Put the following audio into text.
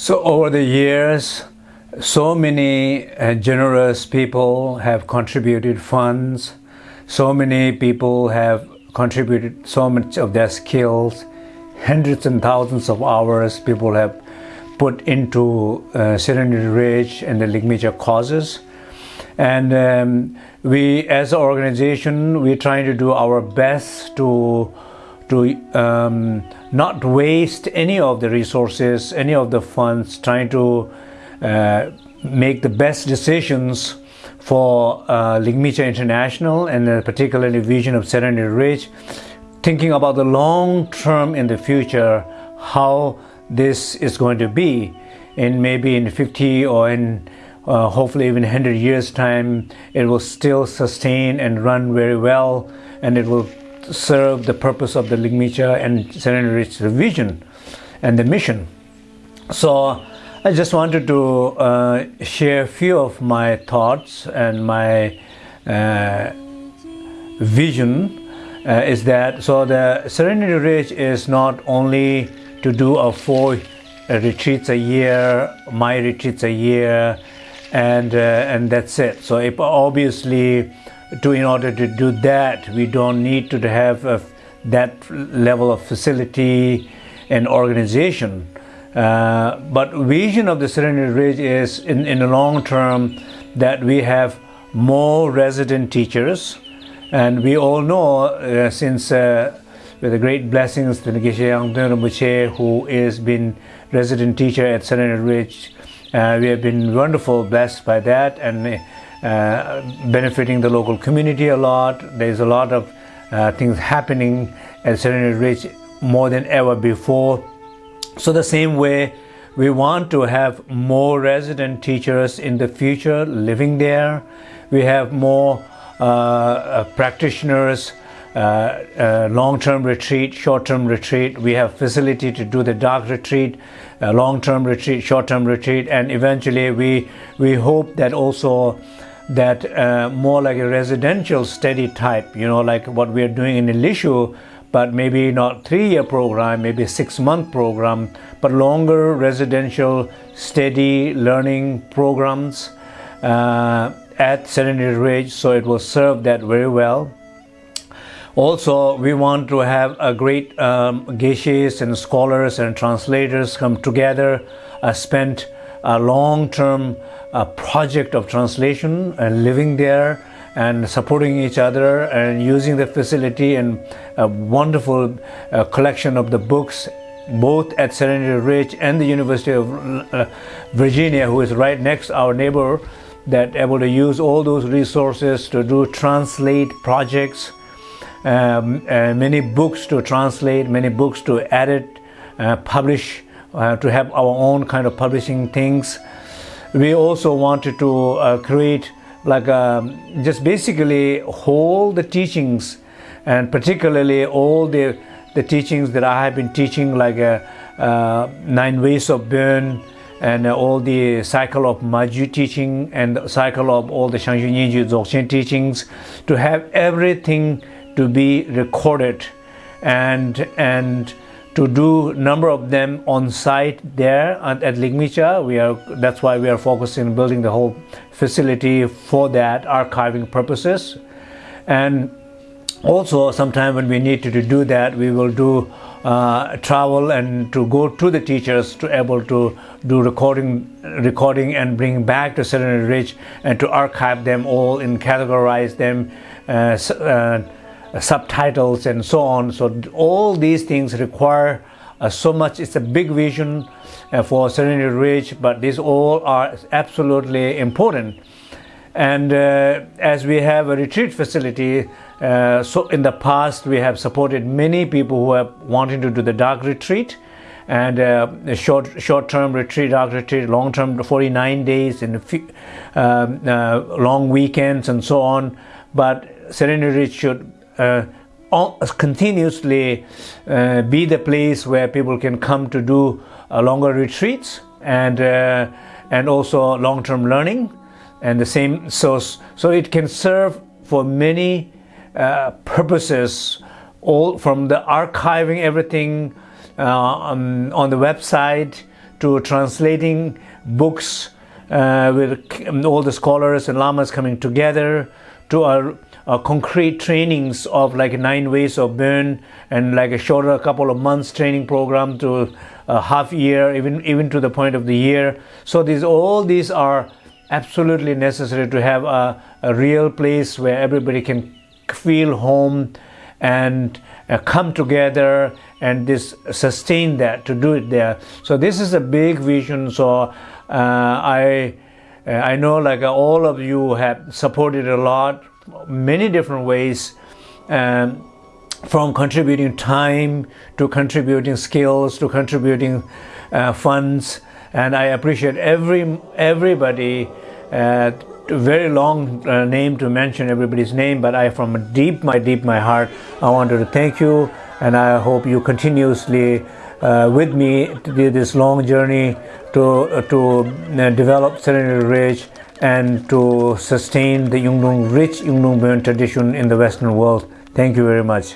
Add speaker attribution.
Speaker 1: So over the years, so many uh, generous people have contributed funds. So many people have contributed so much of their skills. Hundreds and thousands of hours people have put into uh, Serenity Ridge and the Ligmincha causes. And um, we, as an organization, we're trying to do our best to to um, not waste any of the resources, any of the funds, trying to uh, make the best decisions for uh, Ligmincha International and particularly Vision of Serenity Ridge, thinking about the long term in the future, how this is going to be in maybe in 50 or in uh, hopefully even 100 years time it will still sustain and run very well and it will serve the purpose of the Ligmincha and Serenity Ridge vision and the mission. So I just wanted to uh, share a few of my thoughts and my uh, vision uh, is that so the Serenity Ridge is not only to do a four retreats a year, my retreats a year, and uh, and that's it. So it obviously to in order to do that we don't need to have a, that level of facility and organization. Uh, but vision of the Serenity Ridge is in, in the long term that we have more resident teachers. And we all know uh, since uh, with the great blessings to Ngishe who is been resident teacher at Serenity Ridge uh, we have been wonderful blessed by that. And benefiting the local community a lot. There's a lot of uh, things happening at Serenity Ridge more than ever before. So the same way, we want to have more resident teachers in the future living there. We have more uh, uh practitioners, uh, uh, long-term retreat, short-term retreat. We have facility to do the dark retreat, long-term retreat, short-term retreat, and eventually we we hope that also that uh, more like a residential steady type, you know, like what we are doing in Ilishu, but maybe not three-year program, maybe six-month program, but longer residential steady learning programs uh, at Serenity Ridge, so it will serve that very well. Also, we want to have a great um, geshes and scholars and translators come together, uh, spend a long-term a project of translation and living there and supporting each other and using the facility and a wonderful uh, collection of the books both at Serenity Ridge and the University of uh, Virginia who is right next our neighbor that able to use all those resources to do translate projects um, uh, many books to translate many books to edit uh, publish uh, to have our own kind of publishing things. We also wanted to uh, create like um, just basically all the teachings and particularly all the the teachings that I have been teaching like uh, uh, nine ways of Bon and all the cycle of Ma Gyud teaching and cycle of all the Shangju Nyingju Dzogchen teachings to have everything to be recorded and and to do number of them on site there at, at Ligmincha. We are that's why we are focusing building the whole facility for that archiving purposes. And also sometime when we need to, to do that, we will do uh, travel and to go to the teachers to able to do recording recording and bring back to Serenity Ridge and to archive them all and categorize them uh, uh, subtitles and so on. So all these things require uh, so much. It's a big vision uh, for Serenity Ridge, but these all are absolutely important. And uh, as we have a retreat facility, so in the past we have supported many people who are wanting to do the dark retreat and uh, short short-term retreat, dark retreat, long-term 49 days and um, uh, long weekends and so on. But Serenity should continuously uh, be the place where people can come to do uh, longer retreats and and also long-term learning and the same so so it can serve for many uh, purposes all from the archiving everything uh, um, on the website to translating books uh, with all the scholars and lamas coming together to our, our, concrete trainings of like nine ways of Bon and like a shorter couple of months training program to a half year even even to the point of the year. So these all these are absolutely necessary to have a, a real place where everybody can feel home and uh, come together and this sustain that to do it there. So this is a big vision. So uh, i uh, i know like uh, all of you have supported a lot many different ways um, from contributing time to contributing skills to contributing uh, funds. And i appreciate every everybody uh, very long uh, name to mention everybody's name, but I, from deep, my deep, my heart, I wanted to thank you, and I hope you continuously uh, with me to do this long journey to uh, to uh, develop Serenity Ridge and to sustain the rich Yungdrung Bon tradition in the Western world. Thank you very much.